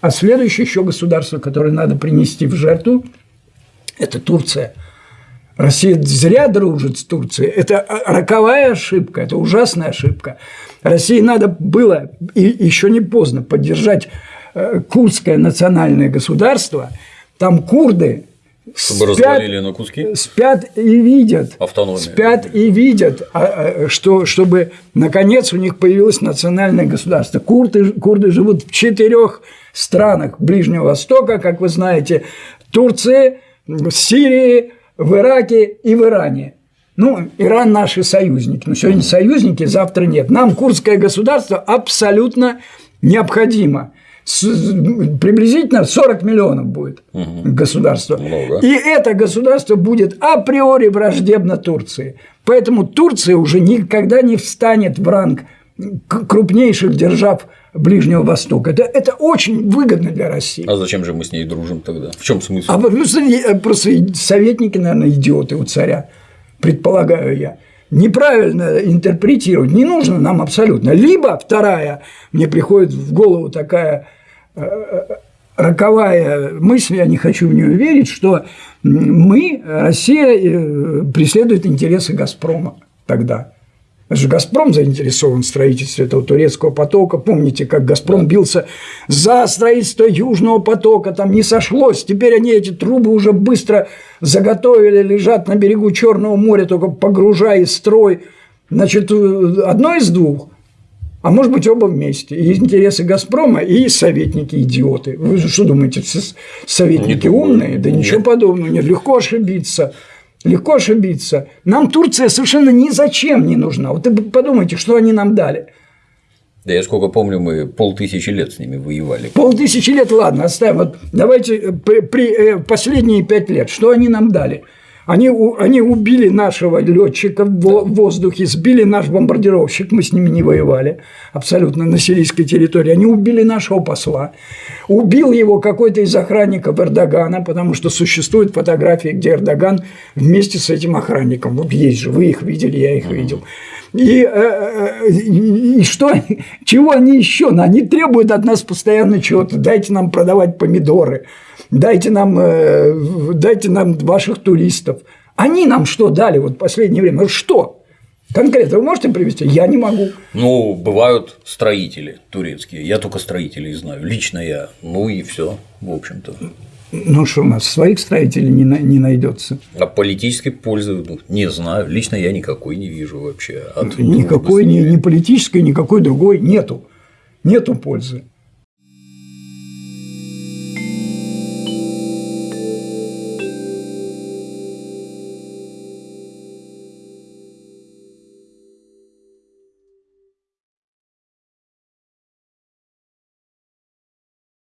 А следующее еще государство, которое надо принести в жертву, это Турция. Россия зря дружит с Турцией. Это роковая ошибка, это ужасная ошибка. России надо было, и еще не поздно, поддержать э, курдское национальное государство. Там курды чтобы спят, развалили на куски? Спят и видят. Автономия. Спят и видят, а, а, что, чтобы наконец у них появилось национальное государство. Курды, курды живут в четырех странах Ближнего Востока, как вы знаете, Турции, Сирии, в Ираке и в Иране. Ну, Иран наши союзники. Но сегодня союзники, завтра нет. Нам курдское государство абсолютно необходимо приблизительно 40 миллионов будет угу. государство. Много. И это государство будет априори враждебно Турции. Поэтому Турция уже никогда не встанет в ранг крупнейших держав Ближнего Востока. Это, это очень выгодно для России. А зачем же мы с ней дружим тогда? В чем смысл? А просто, просто советники, наверное, идиоты у царя, предполагаю я неправильно интерпретировать не нужно нам абсолютно. Либо вторая, мне приходит в голову такая роковая мысль, я не хочу в нее верить, что мы, Россия, э, преследует интересы «Газпрома» тогда. Же «Газпром» заинтересован в строительстве этого турецкого потока. Помните, как «Газпром» бился за строительство Южного потока, там не сошлось. Теперь они эти трубы уже быстро заготовили, лежат на берегу Черного моря, только погружая строй. Значит, э, одно из двух – а может быть оба вместе. И интересы «Газпрома», и советники идиоты. Вы что думаете, советники умные? Да ничего подобного. Нет, легко ошибиться. Легко ошибиться. Нам Турция совершенно ни зачем не нужна. Вот вы подумайте, что они нам дали. Да я сколько помню, мы полтысячи лет с ними воевали. Полтысячи лет, ладно, оставим. Вот давайте при, при э, последние пять лет, что они нам дали? Они, они убили нашего летчика в воздухе, сбили наш бомбардировщик, мы с ними не воевали абсолютно на сирийской территории. Они убили нашего посла, убил его какой-то из охранников Эрдогана, потому что существуют фотографии, где Эрдоган вместе с этим охранником. Вот есть же, вы их видели, я их видел. И, э, э, и что, чего они еще? Они требуют от нас постоянно чего-то. Дайте нам продавать помидоры, дайте нам, э, дайте нам ваших туристов. Они нам что дали вот в последнее время? Что? Конкретно вы можете привести? Я не могу. Ну, бывают строители турецкие. Я только строителей знаю. Лично я. Ну и все, в общем-то. Ну что у нас своих строителей не, не найдется. А политической пользы ну, не знаю. Лично я никакой не вижу вообще. От никакой ни, ни политической, никакой другой нету. Нету пользы.